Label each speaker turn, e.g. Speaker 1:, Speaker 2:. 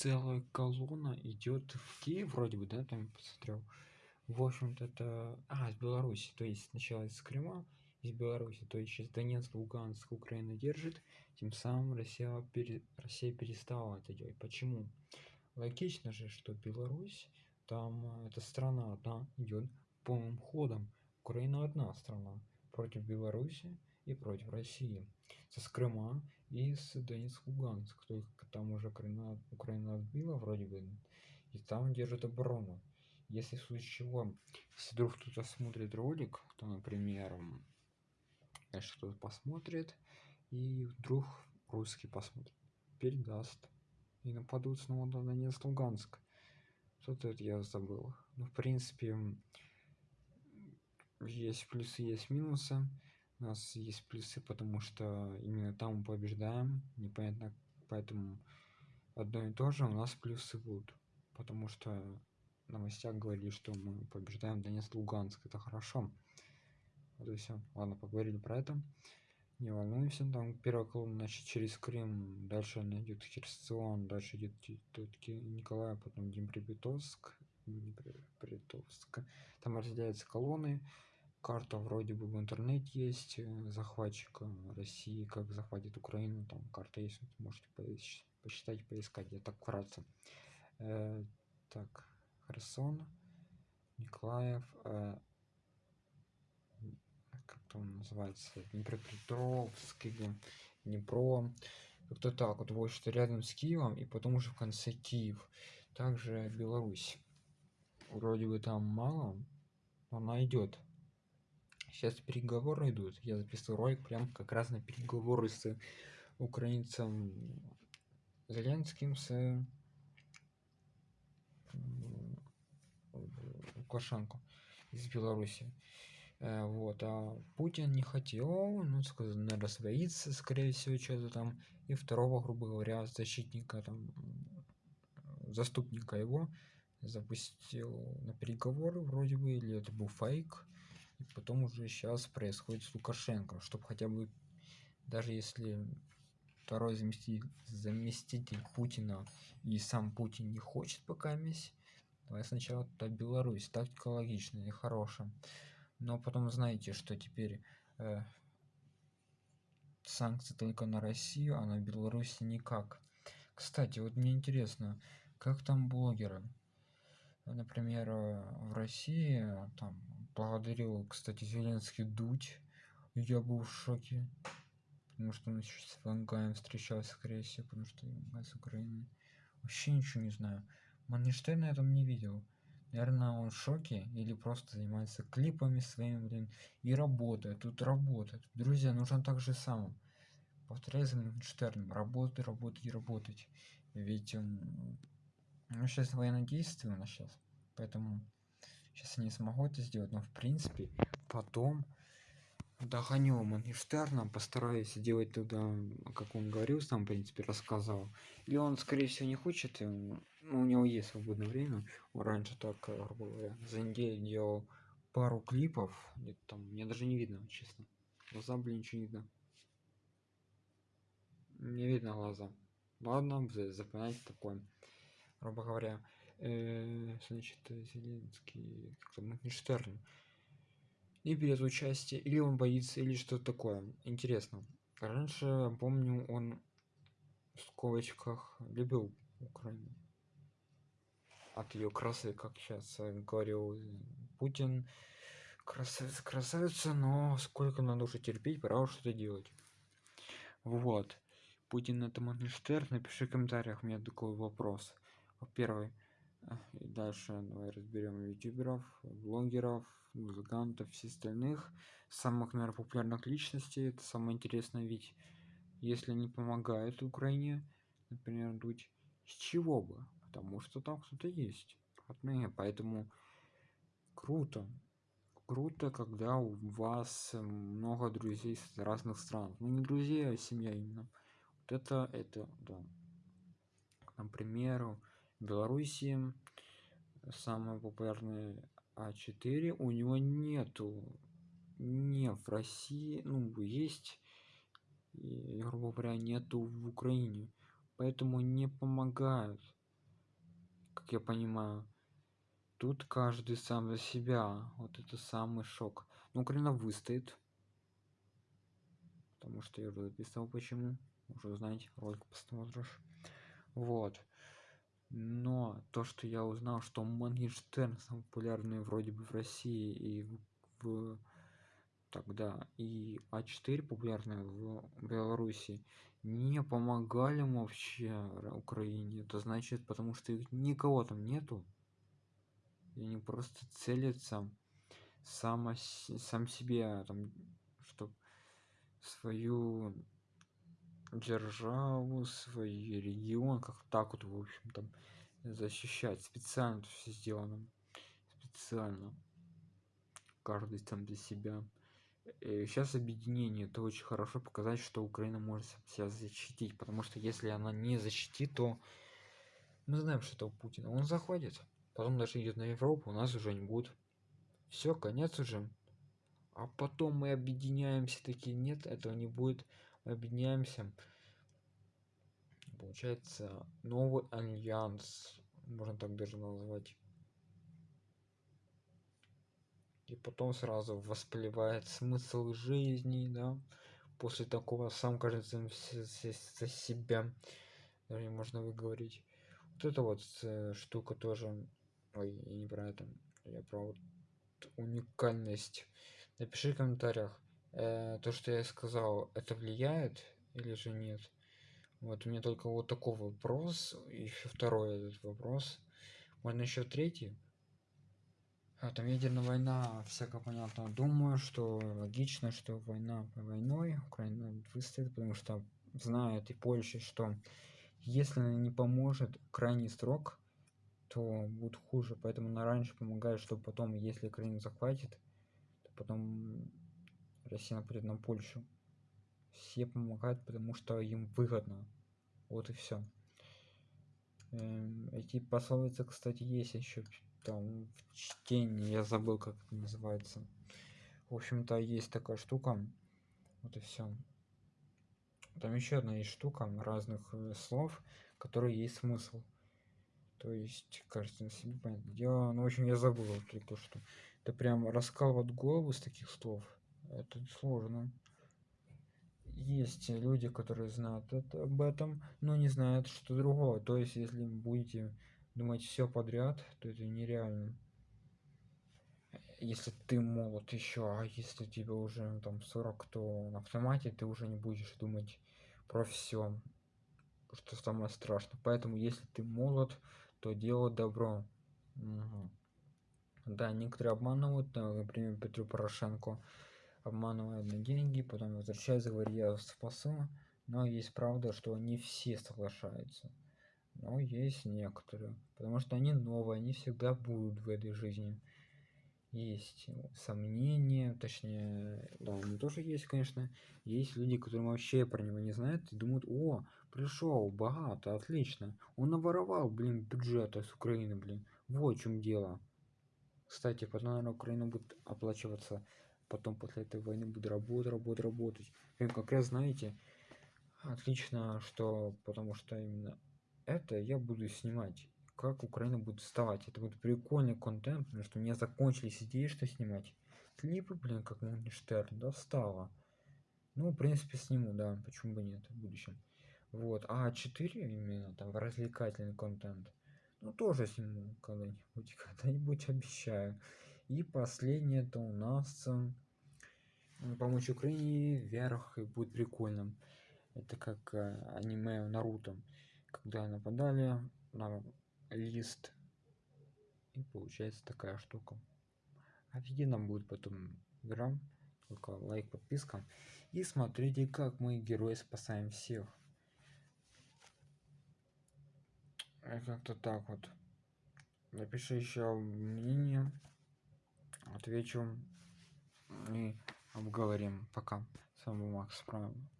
Speaker 1: целая колонна идет в Киев вроде бы да там посмотрел. В общем-то это а, из Беларуси то есть сначала из Крыма из Беларуси то есть сейчас Донецк Луганск Украина держит тем самым Россия пере... Россия перестала это делать. Почему? Логично же что Беларусь там э, эта страна одна идет полным ходом. Украина одна страна против Беларуси и против России с Крыма и с Донецк Луганск только там уже Украина, Украина отбила вроде бы и там держит оборону. Если в случае чего если вдруг кто-то смотрит ролик то например кто-то посмотрит и вдруг русский посмотрит передаст и нападут снова на Донецк Луганск. Что-то это я забыл. Ну в принципе есть плюсы есть минусы у нас есть плюсы потому что именно там мы побеждаем непонятно поэтому одно и то же у нас плюсы будут потому что новостях говорили что мы побеждаем Донецк Луганск это хорошо. Вот и все ладно поговорили про это. Не волнуйся там первая колонна значит через крым дальше она идет херсон дальше идет николай потом днепропетровск днепропетровск. Там разделяются колонны карта вроде бы в интернете есть э, захватчика россии как захватит украину там карта есть можете посчитать поискать я так вкратце. Э, так херсон николаев э, как там называется днепропетровск или днепро как-то так вот вот что рядом с киевом и потом уже в конце киев. Также беларусь. Вроде бы там мало она идет сейчас переговоры идут. Я записываю ролик прям как раз на переговоры с украинцем зеленским с лукашенко из беларуси. Э, вот а путин не хотел ну сказал надо своиться скорее всего что-то там. И второго грубо говоря защитника там заступника его запустил на переговоры вроде бы или это был фейк и потом уже сейчас происходит с лукашенко. Чтобы хотя бы даже если второй заместитель заместитель путина и сам путин не хочет пока месть давай сначала то беларусь тактика логичная и хорошая. Но потом знаете что теперь э, санкции только на россию а на беларуси никак. Кстати вот мне интересно как там блогеры? Например э, в россии там благодарил кстати зеленский дуть я был в шоке. Потому что он сейчас с вангаем встречался скорее всего потому что с украины вообще ничего не знаю. Маништерн я там не видел. Наверное он в шоке или просто занимается клипами своими блин и работает тут работает. Друзья нужно так же самым. Повторяю за Моргенштерном работать работать и работать. Ведь ну, сейчас военное действие у нас сейчас поэтому сейчас не смогу это сделать но в принципе потом догоню Моргенштерна постараюсь делать туда как он говорил сам в принципе рассказал. Или он скорее всего не хочет ну, у него есть свободное время. Он раньше так грубо говоря за неделю делал пару клипов где там мне даже не видно честно. Глаза блин ничего не видно. Не видно глаза. Ладно запоминать такое грубо говоря э, значит зеленский как-то моргенштерн не берет участие или он боится или что такое интересно раньше помню он в скобочках любил украину. От ее красы как сейчас говорил путин. Красавица красавица но сколько надо уже терпеть пора что-то делать вот. Путин это моргенштерн напиши в комментариях у меня такой вопрос. Во-первых и дальше давай разберем ютуберов блогеров музыкантов все остальных. Самых наверное популярных личностей. Это самое интересное ведь если они помогают украине например дуть с чего бы? Потому что там кто-то есть. Родные поэтому круто. Круто когда у вас много друзей с разных стран. Ну не друзья а семья именно. Вот это это да. Например в белоруссии самый популярный а4 у него нету не в россии ну есть и, грубо говоря нету в украине. Поэтому не помогают как я понимаю. Тут каждый сам за себя. Вот это самый шок. Но украина выстоит. Потому что я уже написал почему. Уже узнаете ролик посмотришь. Вот но то что я узнал что моргенштерн самый популярный вроде бы в россии и в тогда и а4 популярная в беларуси не помогали вообще украине. Это значит потому что их никого там нету. И они просто целятся само сам себе там чтоб свою державу свой регион как так вот в общем там защищать специально все сделано специально. Каждый там для себя. Сейчас объединение это очень хорошо показать что украина может себя защитить потому что если она не защитит то мы знаем что это у путина. Он заходит потом даже идет на европу у нас уже не будет. Все конец уже. А потом мы объединяемся такие нет этого не будет объединяемся. Получается новый альянс можно так даже назвать. И потом сразу воспливает смысл жизни да. После такого сам кажется за себя даже можно выговорить. Вот это вот э, штука тоже ой я не про это я про вот уникальность. Напиши в комментариях э, то что я сказал это влияет или же нет? Вот у меня только вот такой вопрос еще второй этот вопрос. Можно еще третий. А, там ядерная война всяко понятно. Думаю что логично что война по войной украина выстоит потому что знает и польша что если она не поможет крайний срок то будет хуже. Поэтому она раньше помогает чтобы потом если украину захватит то потом россия нападет на польшу. Все помогают потому что им выгодно. Вот и все эм, эти пословицы кстати есть еще там в чтении я забыл как это называется. В общем-то есть такая штука. Вот и все там еще одна есть штука разных э, слов которые есть смысл. То есть кажется на себе понятно дело. Ну в общем я забыл только что это прям раскалывать голову с таких слов это сложно. Есть люди которые знают это об этом но не знают что другого. То есть если будете думать все подряд то это нереально. Если ты молод еще а если тебе уже ну, там 40 то на автомате ты уже не будешь думать про все что самое страшное. Поэтому если ты молод то делай добро. Угу. да некоторые обманывают например петру порошенко обманывают на деньги потом возвращается говорит я спасу но есть правда что не все соглашаются. Но есть некоторые потому что они новые они всегда будут в этой жизни. Есть сомнения точнее да у тоже есть конечно. Есть люди которые вообще про него не знают и думают о пришел богато отлично он наворовал блин бюджета с украины блин. Вот в чем дело. Кстати потом наверное украина будет оплачиваться потом после этой войны будет работать работать работать. И как раз знаете отлично что потому что именно это я буду снимать. Как украина будет вставать? Это будет прикольный контент потому что у меня закончились идеи что снимать. Клипы блин как Моргенштерн достало ну в принципе сниму да почему бы нет в будущем. Вот а 4 именно там развлекательный контент. Ну тоже сниму когда-нибудь когда-нибудь обещаю и последнее это у нас помочь украине вверх и будет прикольным это как э, аниме наруто когда нападали на лист и получается такая штука. Офигенно будет потом игра только лайк подписка. И смотрите как мы герои спасаем всех. Как-то так вот. Напиши еще мнение отвечу и обговорим пока. С вами макс правильно